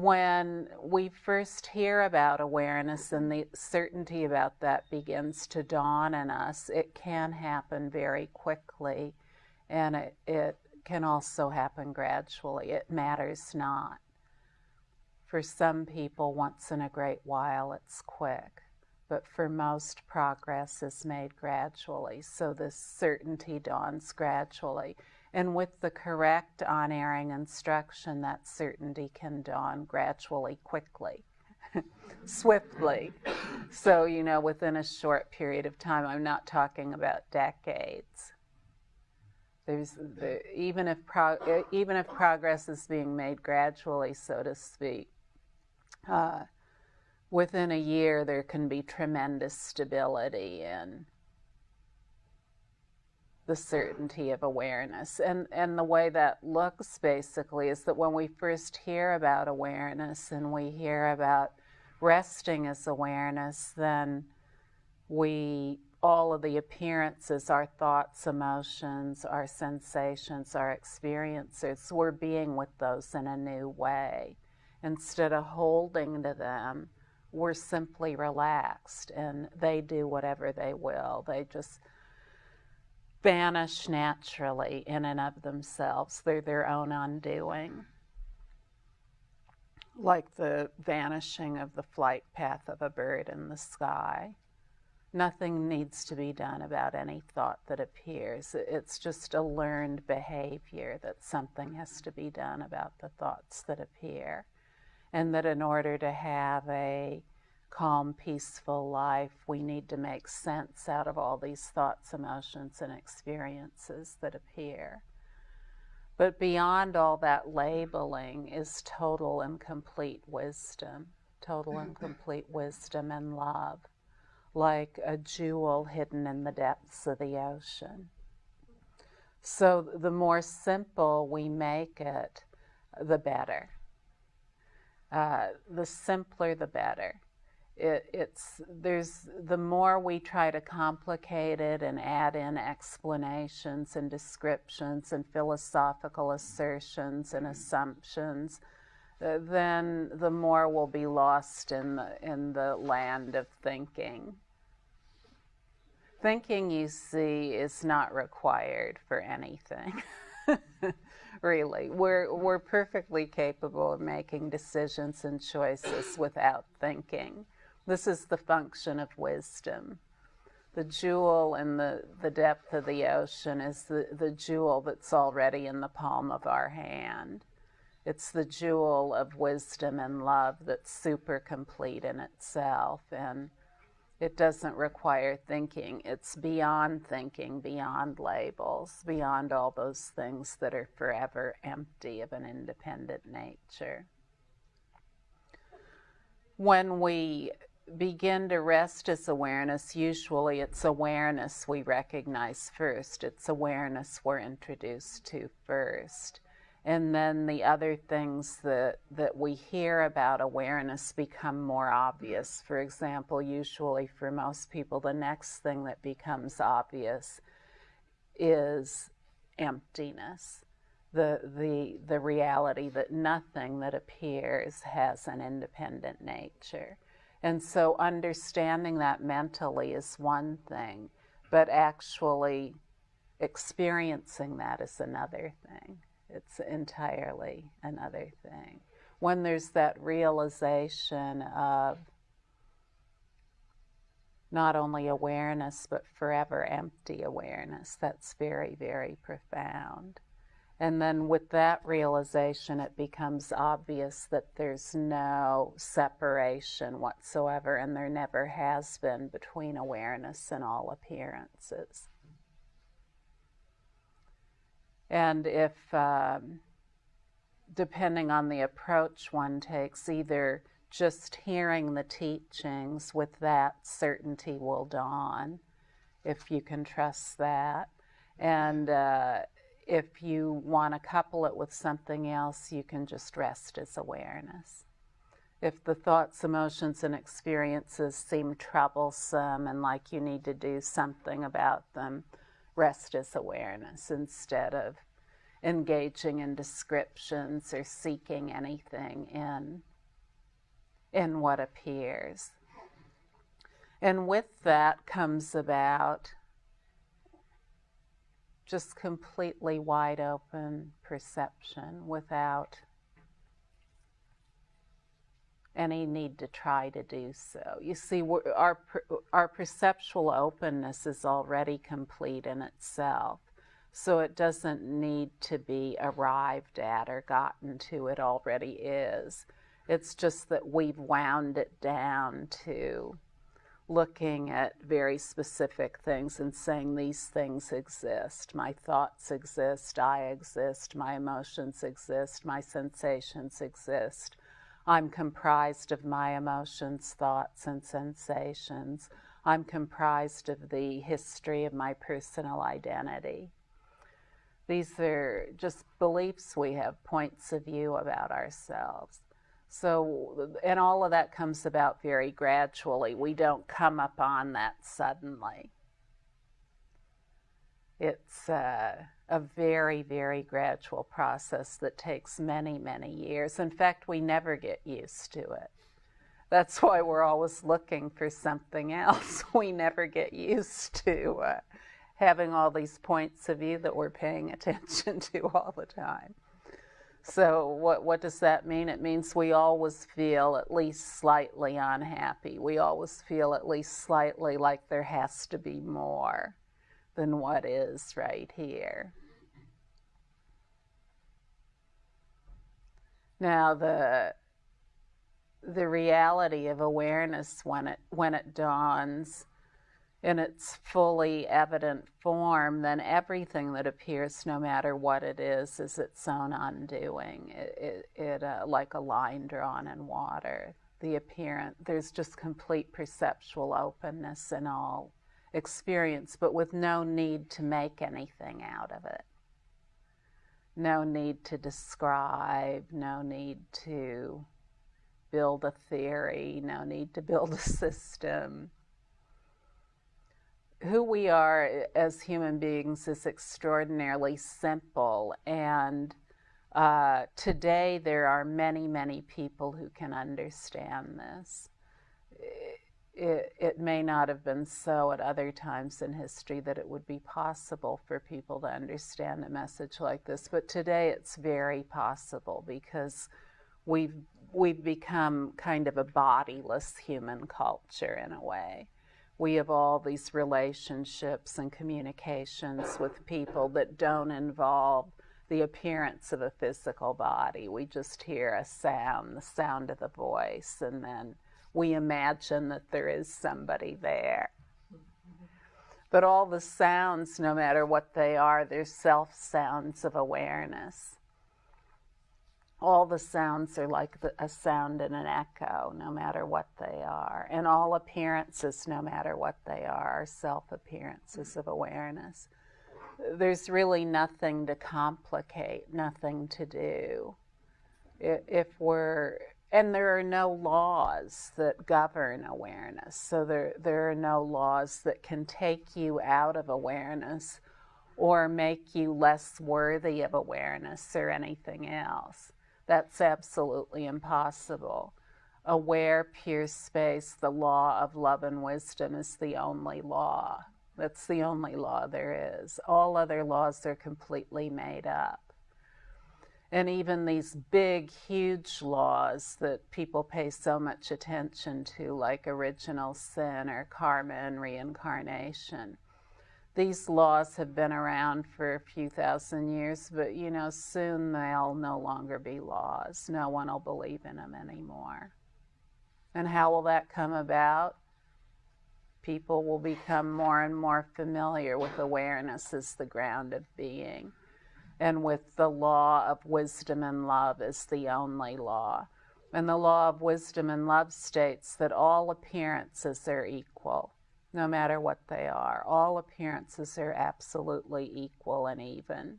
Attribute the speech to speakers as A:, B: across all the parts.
A: when we first hear about awareness and the certainty about that begins to dawn on us, it can happen very quickly and it, it can also happen gradually. It matters not. For some people, once in a great while, it's quick, but for most, progress is made gradually. So this certainty dawns gradually. And with the correct unerring instruction, that certainty can dawn gradually, quickly, swiftly. So, you know, within a short period of time, I'm not talking about decades. There's the, even if even if progress is being made gradually, so to speak, uh, within a year there can be tremendous stability and the certainty of awareness. And, and the way that looks basically is that when we first hear about awareness and we hear about resting as awareness, then we, all of the appearances, our thoughts, emotions, our sensations, our experiences, we're being with those in a new way. Instead of holding to them, we're simply relaxed and they do whatever they will. They just vanish naturally in and of themselves. They're their own undoing. Like the vanishing of the flight path of a bird in the sky. Nothing needs to be done about any thought that appears. It's just a learned behavior that something has to be done about the thoughts that appear. And that in order to have a calm, peaceful life, we need to make sense out of all these thoughts, emotions, and experiences that appear. But beyond all that labeling is total and complete wisdom, total and complete wisdom and love, like a jewel hidden in the depths of the ocean. So the more simple we make it, the better. Uh, the simpler, the better it, it's there's the more we try to complicate it and add in explanations and descriptions and philosophical assertions and assumptions, uh, then the more we'll be lost in the in the land of thinking. Thinking, you see, is not required for anything. really, we're we're perfectly capable of making decisions and choices without thinking. This is the function of wisdom. The jewel in the, the depth of the ocean is the, the jewel that's already in the palm of our hand. It's the jewel of wisdom and love that's super complete in itself. And it doesn't require thinking. It's beyond thinking, beyond labels, beyond all those things that are forever empty of an independent nature. When we begin to rest as awareness, usually it's awareness we recognize first. It's awareness we're introduced to first. And then the other things that, that we hear about awareness become more obvious. For example, usually for most people, the next thing that becomes obvious is emptiness. The, the, the reality that nothing that appears has an independent nature. And so understanding that mentally is one thing, but actually experiencing that is another thing. It's entirely another thing. When there's that realization of not only awareness, but forever empty awareness, that's very, very profound. And then with that realization, it becomes obvious that there's no separation whatsoever, and there never has been between awareness and all appearances. And if, um, depending on the approach one takes, either just hearing the teachings with that certainty will dawn, if you can trust that. And uh, if you want to couple it with something else, you can just rest as awareness. If the thoughts, emotions, and experiences seem troublesome and like you need to do something about them, rest as awareness instead of engaging in descriptions or seeking anything in, in what appears. And with that comes about just completely wide open perception without any need to try to do so. You see, our, our perceptual openness is already complete in itself, so it doesn't need to be arrived at or gotten to, it already is. It's just that we've wound it down to looking at very specific things and saying these things exist. My thoughts exist, I exist, my emotions exist, my sensations exist. I'm comprised of my emotions, thoughts, and sensations. I'm comprised of the history of my personal identity. These are just beliefs we have, points of view about ourselves. So, and all of that comes about very gradually. We don't come upon that suddenly. It's uh, a very, very gradual process that takes many, many years. In fact, we never get used to it. That's why we're always looking for something else. We never get used to uh, having all these points of view that we're paying attention to all the time. So what, what does that mean? It means we always feel at least slightly unhappy. We always feel at least slightly like there has to be more than what is right here. Now the the reality of awareness when it when it dawns in its fully evident form, then everything that appears, no matter what it is, is its own undoing. It, it, it uh, like a line drawn in water. The appearance, there's just complete perceptual openness in all experience, but with no need to make anything out of it. No need to describe, no need to build a theory, no need to build a system who we are as human beings is extraordinarily simple. And uh, today there are many many people who can understand this. It, it, may not have been so at other times in history that it would be possible for people to understand a message like this but today it's very possible because we've we've become kind of a bodiless human culture in a way we have all these relationships and communications with people that don't involve the appearance of a physical body. We just hear a sound, the sound of the voice, and then we imagine that there is somebody there. But all the sounds, no matter what they are, they're self sounds of awareness all the sounds are like the, a sound and an echo, no matter what they are. And all appearances, no matter what they are, are self appearances of awareness. There's really nothing to complicate, nothing to do. If we're, and there are no laws that govern awareness. So there, there are no laws that can take you out of awareness or make you less worthy of awareness or anything else. That's absolutely impossible. Aware, pure space, the law of love and wisdom is the only law. That's the only law there is. All other laws are completely made up. And even these big, huge laws that people pay so much attention to, like original sin or karma and reincarnation, these laws have been around for a few thousand years, but you know, soon they'll no longer be laws. No one will believe in them anymore. And how will that come about? People will become more and more familiar with awareness as the ground of being, and with the law of wisdom and love as the only law. And the law of wisdom and love states that all appearances are equal no matter what they are. All appearances are absolutely equal and even.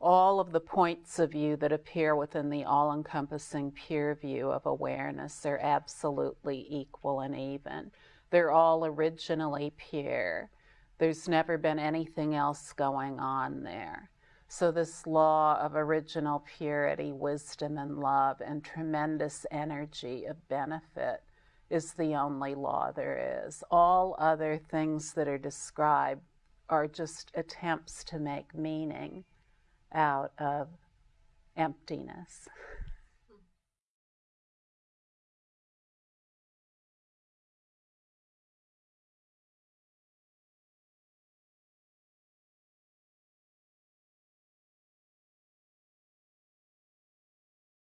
A: All of the points of view that appear within the all encompassing pure view of awareness are absolutely equal and even. They're all originally pure. There's never been anything else going on there. So, this law of original purity, wisdom, and love, and tremendous energy of benefit is the only law there is. All other things that are described are just attempts to make meaning out of emptiness.